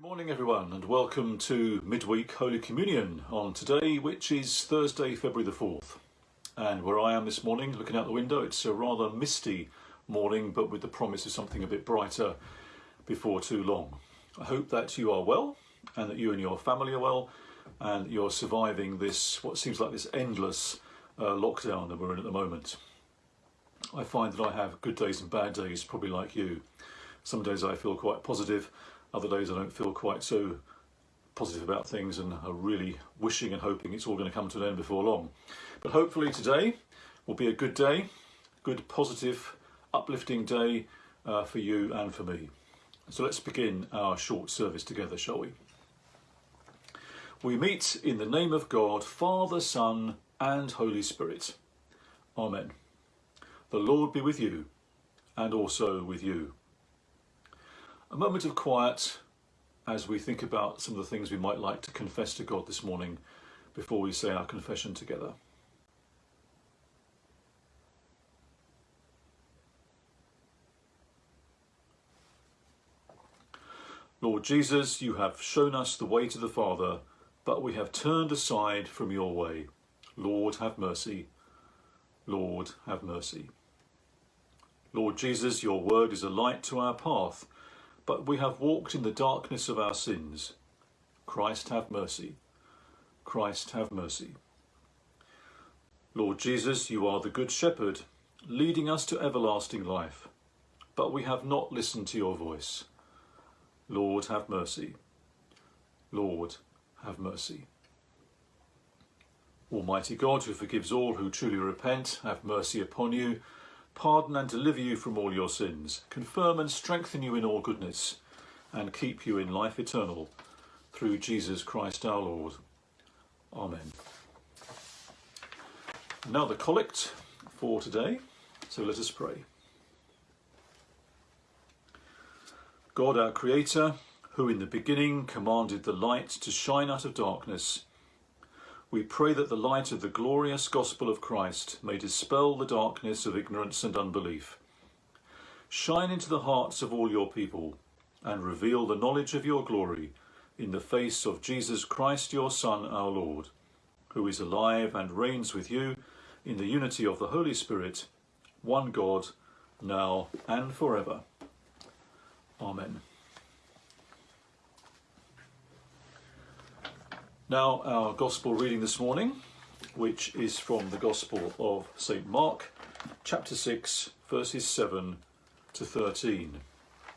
Good morning, everyone, and welcome to Midweek Holy Communion on today, which is Thursday, February the 4th. And where I am this morning, looking out the window, it's a rather misty morning, but with the promise of something a bit brighter before too long. I hope that you are well, and that you and your family are well, and you're surviving this, what seems like this endless uh, lockdown that we're in at the moment. I find that I have good days and bad days, probably like you. Some days I feel quite positive, other days I don't feel quite so positive about things and are really wishing and hoping it's all going to come to an end before long. But hopefully today will be a good day, good positive uplifting day uh, for you and for me. So let's begin our short service together, shall we? We meet in the name of God, Father, Son and Holy Spirit. Amen. The Lord be with you and also with you. A moment of quiet as we think about some of the things we might like to confess to God this morning before we say our confession together. Lord Jesus, you have shown us the way to the Father, but we have turned aside from your way. Lord, have mercy. Lord, have mercy. Lord Jesus, your word is a light to our path but we have walked in the darkness of our sins. Christ have mercy. Christ have mercy. Lord Jesus, you are the Good Shepherd, leading us to everlasting life, but we have not listened to your voice. Lord, have mercy. Lord, have mercy. Almighty God, who forgives all who truly repent, have mercy upon you pardon and deliver you from all your sins, confirm and strengthen you in all goodness, and keep you in life eternal, through Jesus Christ our Lord. Amen. Now the collect for today, so let us pray. God our Creator, who in the beginning commanded the light to shine out of darkness, we pray that the light of the glorious gospel of Christ may dispel the darkness of ignorance and unbelief. Shine into the hearts of all your people and reveal the knowledge of your glory in the face of Jesus Christ, your Son, our Lord, who is alive and reigns with you in the unity of the Holy Spirit, one God, now and forever. Amen. Now our Gospel reading this morning, which is from the Gospel of St Mark, chapter 6, verses 7 to 13.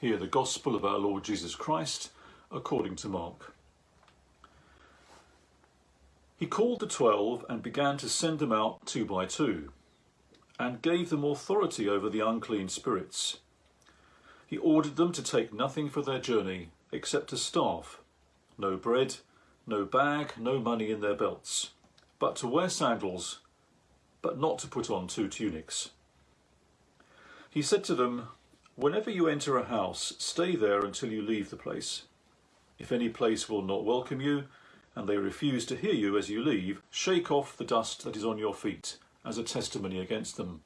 Hear the Gospel of our Lord Jesus Christ, according to Mark. He called the twelve and began to send them out two by two, and gave them authority over the unclean spirits. He ordered them to take nothing for their journey except a staff, no bread, no bag, no money in their belts, but to wear sandals, but not to put on two tunics. He said to them, Whenever you enter a house, stay there until you leave the place. If any place will not welcome you, and they refuse to hear you as you leave, shake off the dust that is on your feet as a testimony against them.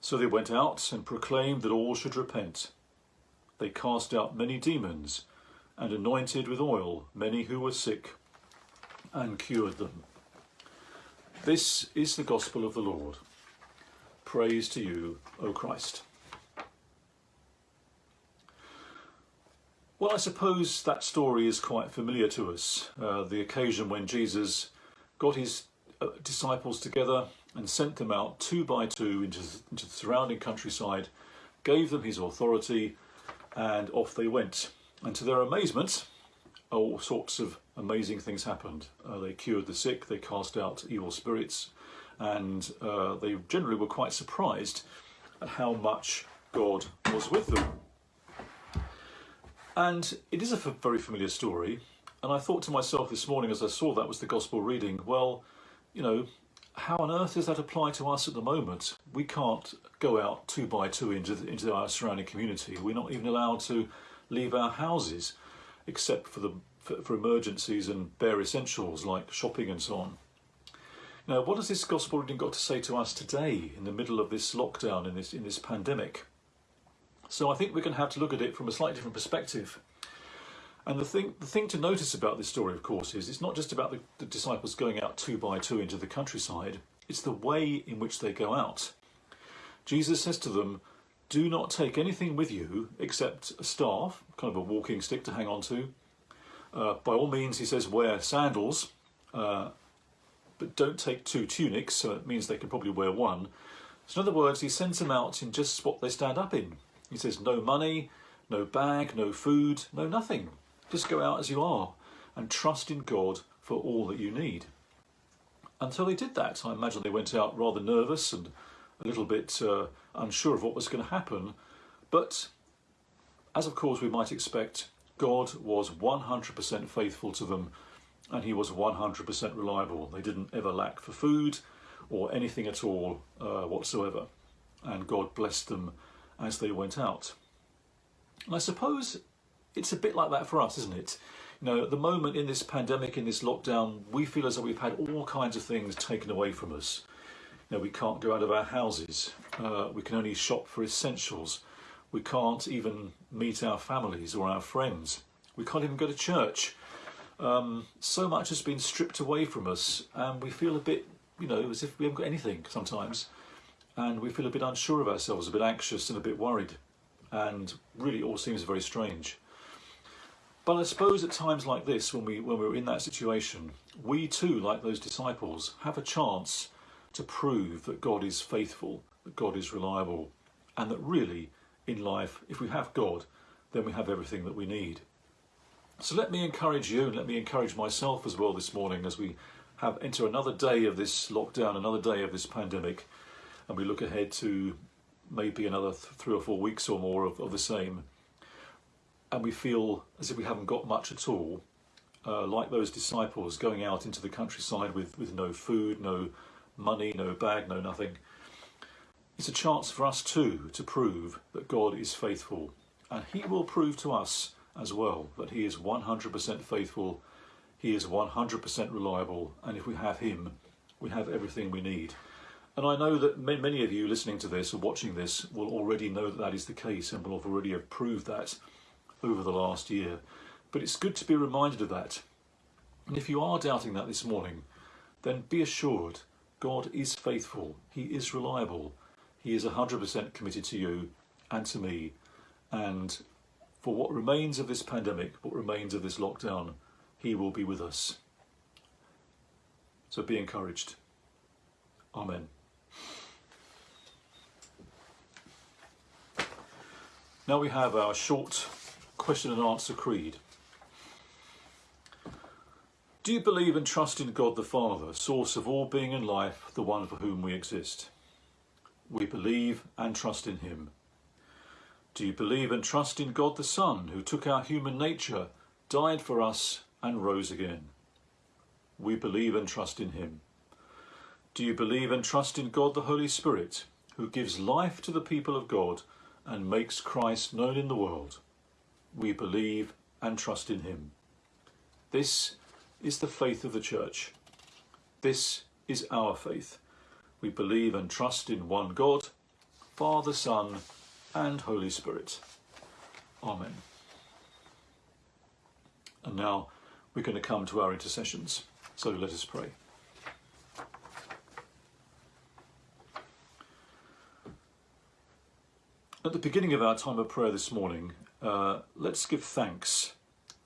So they went out and proclaimed that all should repent. They cast out many demons and anointed with oil many who were sick and cured them. This is the gospel of the Lord. Praise to you, O Christ. Well, I suppose that story is quite familiar to us. Uh, the occasion when Jesus got his uh, disciples together and sent them out two by two into, into the surrounding countryside, gave them his authority, and off they went. And to their amazement, all sorts of amazing things happened. Uh, they cured the sick, they cast out evil spirits, and uh, they generally were quite surprised at how much God was with them. And it is a very familiar story, and I thought to myself this morning as I saw that was the Gospel reading, well, you know, how on earth does that apply to us at the moment? We can't go out two by two into, the, into our surrounding community. We're not even allowed to leave our houses except for, the, for, for emergencies and bare essentials like shopping and so on. Now, what has this gospel reading got to say to us today in the middle of this lockdown, in this, in this pandemic? So I think we're going to have to look at it from a slightly different perspective. And the thing, the thing to notice about this story, of course, is it's not just about the, the disciples going out two by two into the countryside, it's the way in which they go out. Jesus says to them, Do not take anything with you except a staff, kind of a walking stick to hang on to. Uh, by all means, he says, wear sandals, uh, but don't take two tunics, so it means they can probably wear one. So in other words, he sends them out in just what they stand up in. He says, no money, no bag, no food, no nothing. Just go out as you are and trust in God for all that you need. Until they did that, I imagine they went out rather nervous and a little bit uh, unsure of what was going to happen. But as of course we might expect, God was 100% faithful to them and he was 100% reliable. They didn't ever lack for food or anything at all uh, whatsoever. And God blessed them as they went out. And I suppose it's a bit like that for us, isn't it? You know, at the moment in this pandemic, in this lockdown, we feel as though we've had all kinds of things taken away from us. You know, we can't go out of our houses. Uh, we can only shop for essentials. We can't even meet our families or our friends. We can't even go to church. Um, so much has been stripped away from us, and we feel a bit, you know, as if we haven't got anything sometimes. And we feel a bit unsure of ourselves, a bit anxious, and a bit worried. And really, all seems very strange. But I suppose at times like this, when, we, when we're in that situation, we too, like those disciples, have a chance to prove that God is faithful, that God is reliable, and that really in life, if we have God, then we have everything that we need. So let me encourage you and let me encourage myself as well this morning as we have enter another day of this lockdown, another day of this pandemic, and we look ahead to maybe another th three or four weeks or more of, of, the same, and we feel as if we haven't got much at all, uh, like those disciples going out into the countryside with, with no food, no money, no bag, no nothing. It's a chance for us too to prove that God is faithful and he will prove to us as well that he is 100% faithful, he is 100% reliable and if we have him we have everything we need. And I know that many of you listening to this or watching this will already know that that is the case and will have already have proved that over the last year. But it's good to be reminded of that. And if you are doubting that this morning, then be assured God is faithful, He is reliable, he is 100% committed to you and to me. And for what remains of this pandemic, what remains of this lockdown, he will be with us. So be encouraged. Amen. Now we have our short question and answer creed. Do you believe and trust in God the Father, source of all being and life, the one for whom we exist? We believe and trust in him. Do you believe and trust in God the Son, who took our human nature, died for us, and rose again? We believe and trust in him. Do you believe and trust in God the Holy Spirit, who gives life to the people of God and makes Christ known in the world? We believe and trust in him. This is the faith of the Church. This is our faith. We believe and trust in one God, Father, Son, and Holy Spirit. Amen. And now we're going to come to our intercessions. So let us pray. At the beginning of our time of prayer this morning, uh, let's give thanks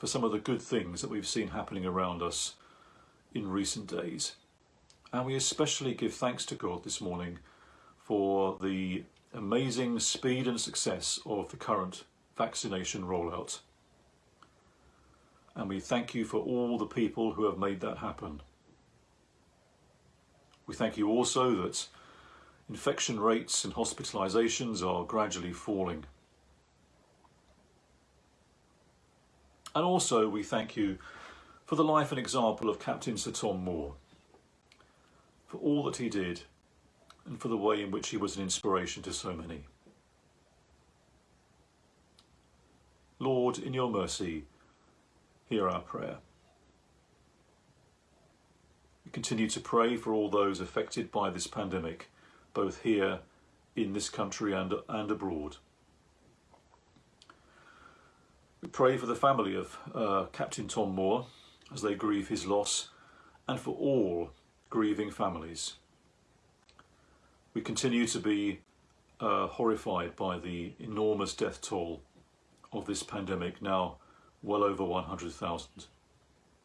for some of the good things that we've seen happening around us in recent days. And we especially give thanks to God this morning for the amazing speed and success of the current vaccination rollout. And we thank you for all the people who have made that happen. We thank you also that infection rates and hospitalisations are gradually falling. And also we thank you for the life and example of Captain Sir Tom Moore for all that he did and for the way in which he was an inspiration to so many. Lord, in your mercy, hear our prayer. We continue to pray for all those affected by this pandemic, both here in this country and, and abroad. We pray for the family of uh, Captain Tom Moore as they grieve his loss and for all grieving families. We continue to be uh, horrified by the enormous death toll of this pandemic, now well over 100,000.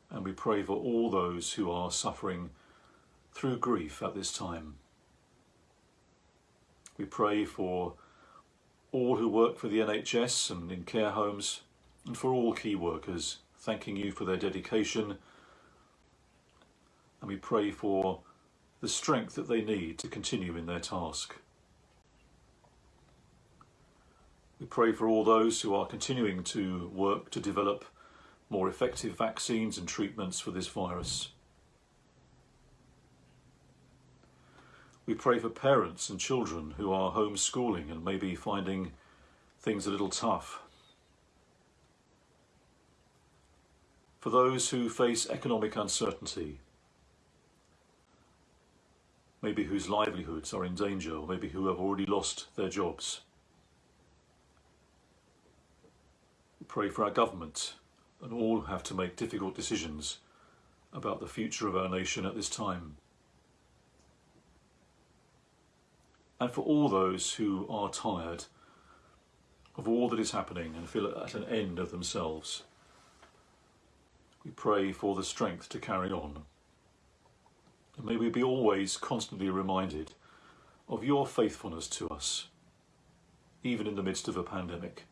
And we pray for all those who are suffering through grief at this time. We pray for all who work for the NHS and in care homes, and for all key workers, thanking you for their dedication. And we pray for the strength that they need to continue in their task. We pray for all those who are continuing to work to develop more effective vaccines and treatments for this virus. We pray for parents and children who are homeschooling and maybe finding things a little tough. For those who face economic uncertainty, maybe whose livelihoods are in danger, or maybe who have already lost their jobs. We pray for our government and all who have to make difficult decisions about the future of our nation at this time. And for all those who are tired of all that is happening and feel at an end of themselves, we pray for the strength to carry on. And may we be always constantly reminded of your faithfulness to us, even in the midst of a pandemic.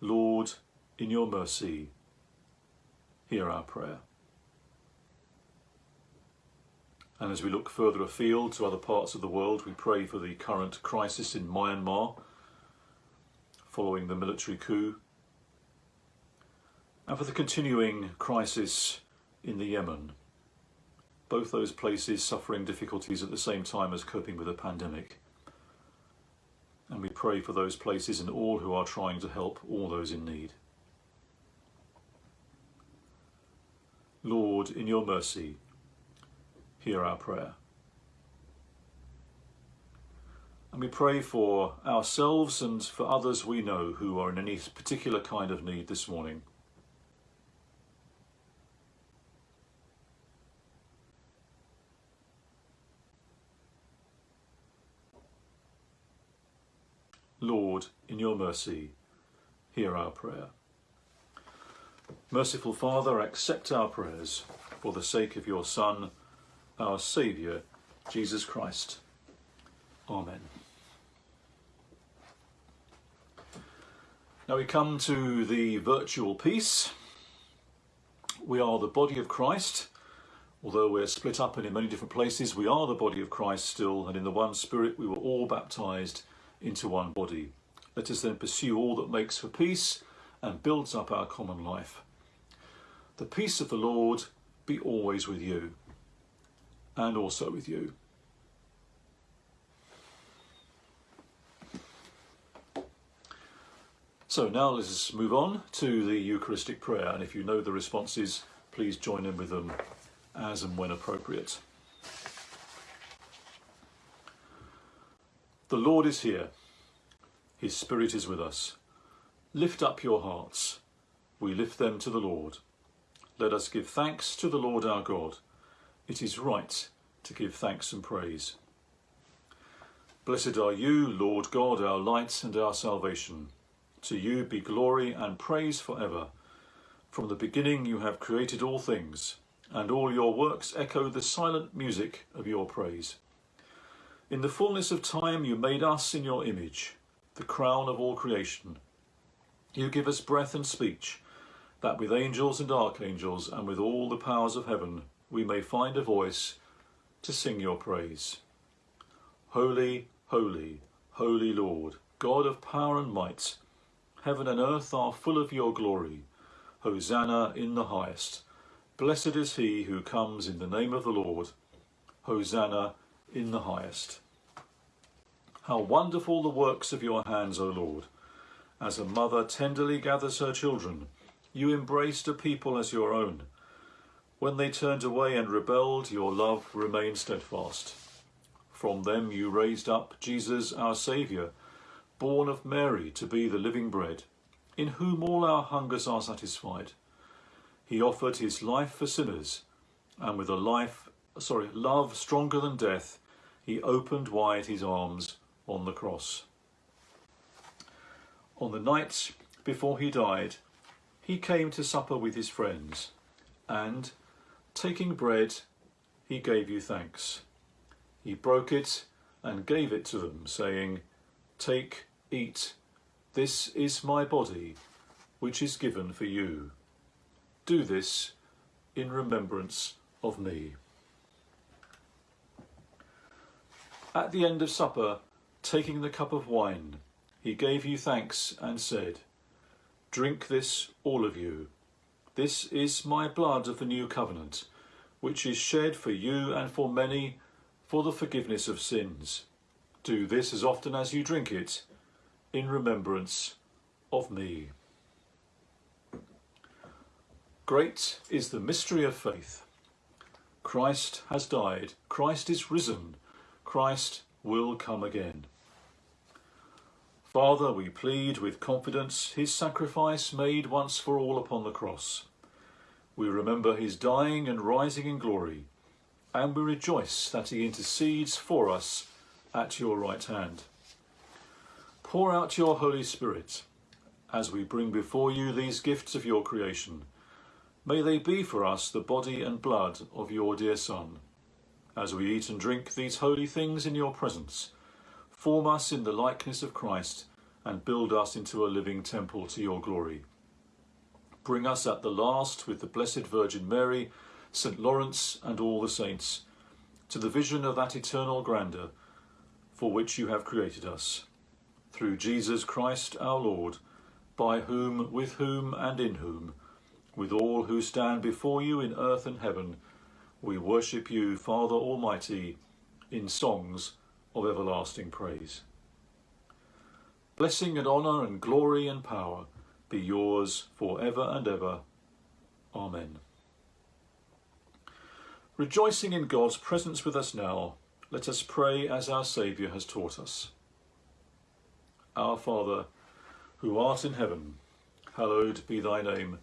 Lord, in your mercy, hear our prayer. And as we look further afield to other parts of the world, we pray for the current crisis in Myanmar following the military coup, and for the continuing crisis in the Yemen. Both those places suffering difficulties at the same time as coping with a pandemic. And we pray for those places and all who are trying to help all those in need. Lord, in your mercy, hear our prayer. And we pray for ourselves and for others we know who are in any particular kind of need this morning. Lord, in your mercy, hear our prayer. Merciful Father, accept our prayers for the sake of your Son, our Saviour, Jesus Christ. Amen. Now we come to the virtual peace. We are the body of Christ. Although we're split up and in many different places, we are the body of Christ still, and in the one Spirit we were all baptized into one body. Let us then pursue all that makes for peace and builds up our common life. The peace of the Lord be always with you and also with you. So now let's move on to the Eucharistic prayer and if you know the responses please join in with them as and when appropriate. The Lord is here. His Spirit is with us. Lift up your hearts. We lift them to the Lord. Let us give thanks to the Lord our God. It is right to give thanks and praise. Blessed are you, Lord God, our light and our salvation. To you be glory and praise forever. From the beginning you have created all things, and all your works echo the silent music of your praise. In the fullness of time you made us in your image, the crown of all creation. You give us breath and speech, that with angels and archangels and with all the powers of heaven we may find a voice to sing your praise. Holy, holy, holy Lord, God of power and might, heaven and earth are full of your glory. Hosanna in the highest. Blessed is he who comes in the name of the Lord. Hosanna in the highest. How wonderful the works of your hands, O Lord! As a mother tenderly gathers her children, you embraced a people as your own. When they turned away and rebelled, your love remained steadfast. From them you raised up Jesus, our Saviour, born of Mary to be the living bread. in whom all our hungers are satisfied. He offered his life for sinners, and with a life, sorry, love stronger than death, he opened wide his arms on the cross. On the night before he died, he came to supper with his friends, and, taking bread, he gave you thanks. He broke it and gave it to them, saying, Take, eat, this is my body, which is given for you. Do this in remembrance of me. At the end of supper, taking the cup of wine, he gave you thanks and said, Drink this, all of you. This is my blood of the new covenant, which is shed for you and for many for the forgiveness of sins. Do this as often as you drink it in remembrance of me. Great is the mystery of faith. Christ has died, Christ is risen, Christ will come again. Father, we plead with confidence his sacrifice made once for all upon the cross. We remember his dying and rising in glory, and we rejoice that he intercedes for us at your right hand. Pour out your Holy Spirit as we bring before you these gifts of your creation. May they be for us the body and blood of your dear Son. As we eat and drink these holy things in your presence, Form us in the likeness of Christ and build us into a living temple to your glory. Bring us at the last with the Blessed Virgin Mary, St. Lawrence and all the saints, to the vision of that eternal grandeur for which you have created us. Through Jesus Christ our Lord, by whom, with whom and in whom, with all who stand before you in earth and heaven, we worship you, Father Almighty, in songs of everlasting praise. Blessing and honour and glory and power be yours for ever and ever. Amen. Rejoicing in God's presence with us now, let us pray as our Saviour has taught us. Our Father, who art in heaven, hallowed be thy name.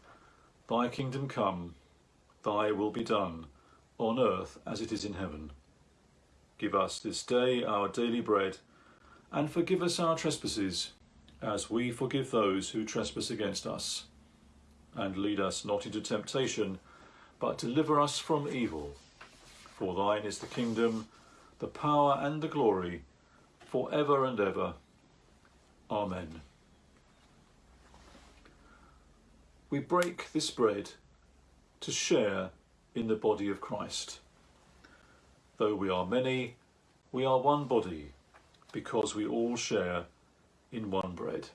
Thy kingdom come, thy will be done, on earth as it is in heaven. Give us this day our daily bread, and forgive us our trespasses, as we forgive those who trespass against us. And lead us not into temptation, but deliver us from evil. For thine is the kingdom, the power and the glory, for ever and ever. Amen. We break this bread to share in the body of Christ. Though we are many, we are one body, because we all share in one bread.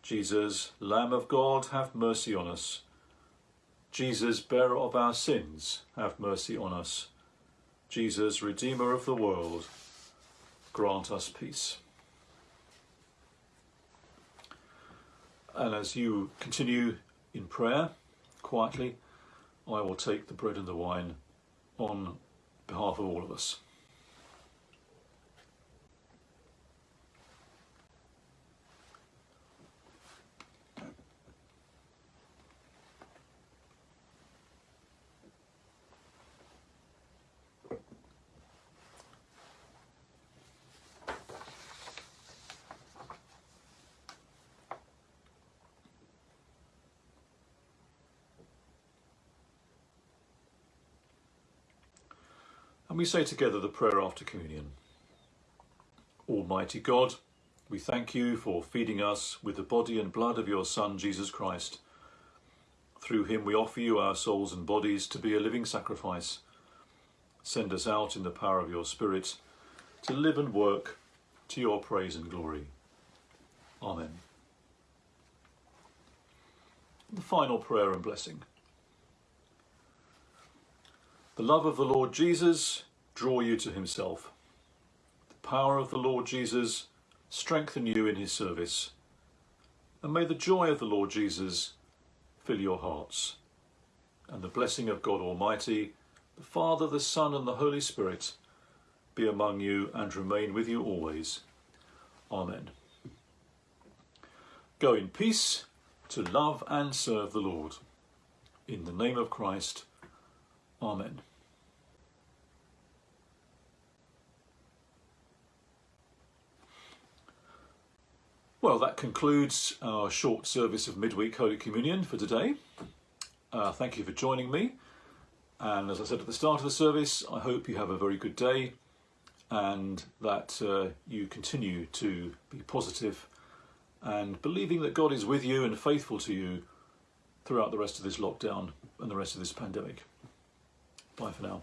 Jesus, Lamb of God, have mercy on us. Jesus, bearer of our sins, have mercy on us. Jesus, Redeemer of the world, grant us peace. And as you continue in prayer, quietly, I will take the bread and the wine on behalf of all of us. And we say together the prayer after communion. Almighty God, we thank you for feeding us with the body and blood of your Son, Jesus Christ. Through him we offer you our souls and bodies to be a living sacrifice. Send us out in the power of your Spirit to live and work to your praise and glory. Amen. The final prayer and blessing. The love of the Lord Jesus draw you to himself. The power of the Lord Jesus strengthen you in his service. And may the joy of the Lord Jesus fill your hearts. And the blessing of God Almighty, the Father, the Son and the Holy Spirit be among you and remain with you always. Amen. Go in peace to love and serve the Lord. In the name of Christ, Amen. Well, that concludes our short service of midweek Holy Communion for today. Uh, thank you for joining me. And as I said at the start of the service, I hope you have a very good day and that uh, you continue to be positive and believing that God is with you and faithful to you throughout the rest of this lockdown and the rest of this pandemic. Bye for now.